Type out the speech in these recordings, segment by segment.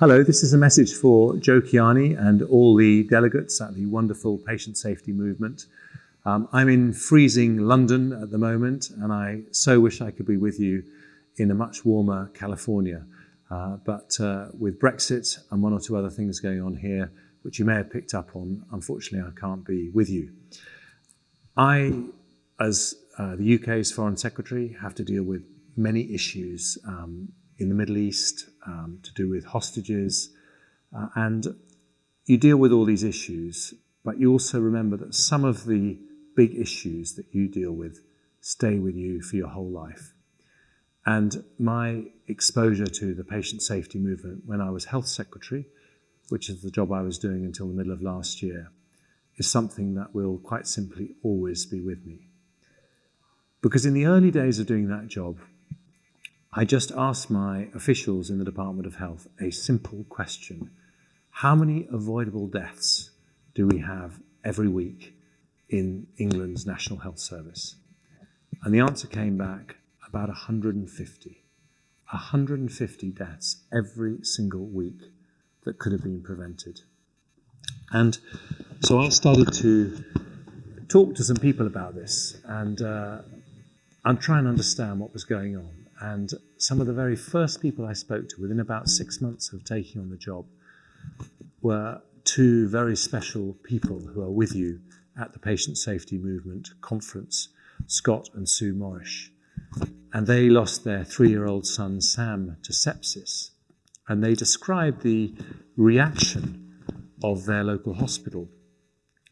Hello, this is a message for Joe Kiani and all the delegates at the wonderful patient safety movement. Um, I'm in freezing London at the moment, and I so wish I could be with you in a much warmer California. Uh, but uh, with Brexit and one or two other things going on here, which you may have picked up on, unfortunately, I can't be with you. I, as uh, the UK's Foreign Secretary, have to deal with many issues um, in the Middle East to do with hostages. Uh, and you deal with all these issues, but you also remember that some of the big issues that you deal with stay with you for your whole life. And my exposure to the patient safety movement when I was health secretary, which is the job I was doing until the middle of last year, is something that will quite simply always be with me. Because in the early days of doing that job, I just asked my officials in the Department of Health a simple question. How many avoidable deaths do we have every week in England's National Health Service? And the answer came back about 150. 150 deaths every single week that could have been prevented. And so I started to talk to some people about this and uh, I'm trying to understand what was going on. And some of the very first people I spoke to within about six months of taking on the job were two very special people who are with you at the Patient Safety Movement conference, Scott and Sue Morrish. And they lost their three year old son, Sam, to sepsis. And they described the reaction of their local hospital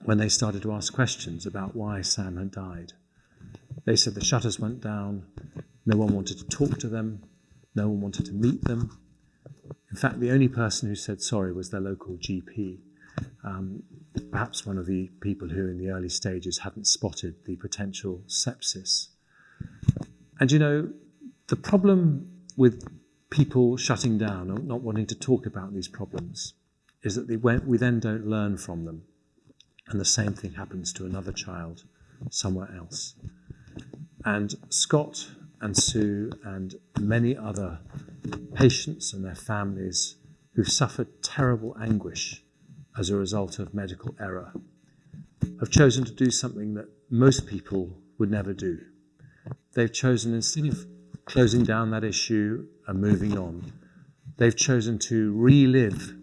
when they started to ask questions about why Sam had died. They said the shutters went down, no one wanted to talk to them. No one wanted to meet them. In fact, the only person who said sorry was their local GP. Um, perhaps one of the people who in the early stages hadn't spotted the potential sepsis. And you know, the problem with people shutting down or not wanting to talk about these problems is that we then don't learn from them. And the same thing happens to another child somewhere else. And Scott and Sue and many other patients and their families who've suffered terrible anguish as a result of medical error have chosen to do something that most people would never do. They've chosen, instead of closing down that issue and moving on, they've chosen to relive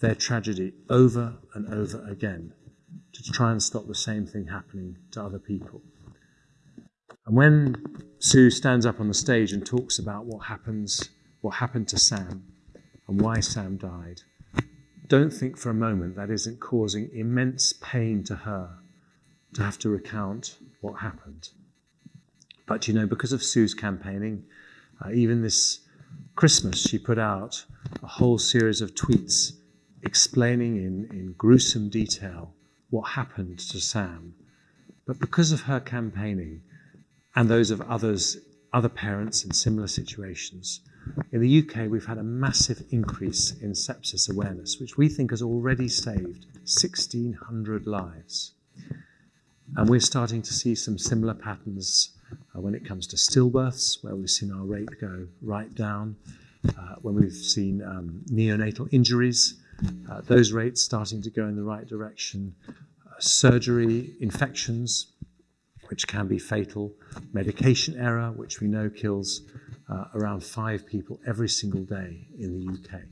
their tragedy over and over again to try and stop the same thing happening to other people. And when Sue stands up on the stage and talks about what happens, what happened to Sam and why Sam died, don't think for a moment that isn't causing immense pain to her to have to recount what happened. But you know, because of Sue's campaigning, uh, even this Christmas, she put out a whole series of tweets explaining in, in gruesome detail what happened to Sam. But because of her campaigning, and those of others, other parents in similar situations. In the UK, we've had a massive increase in sepsis awareness, which we think has already saved 1,600 lives. And we're starting to see some similar patterns uh, when it comes to stillbirths, where we've seen our rate go right down, uh, when we've seen um, neonatal injuries, uh, those rates starting to go in the right direction, uh, surgery, infections, which can be fatal, medication error, which we know kills uh, around five people every single day in the UK.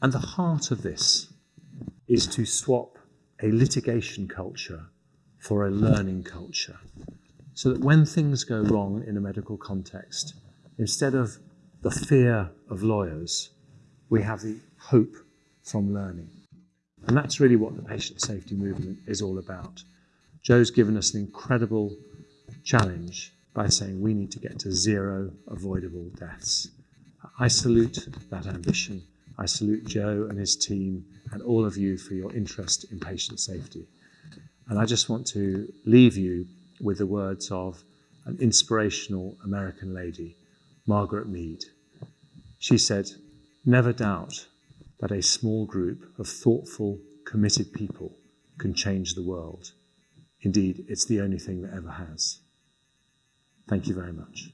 And the heart of this is to swap a litigation culture for a learning culture. So that when things go wrong in a medical context, instead of the fear of lawyers, we have the hope from learning. And that's really what the patient safety movement is all about. Joe's given us an incredible challenge by saying we need to get to zero avoidable deaths. I salute that ambition. I salute Joe and his team and all of you for your interest in patient safety. And I just want to leave you with the words of an inspirational American lady, Margaret Mead. She said, Never doubt that a small group of thoughtful, committed people can change the world. Indeed, it's the only thing that ever has. Thank you very much.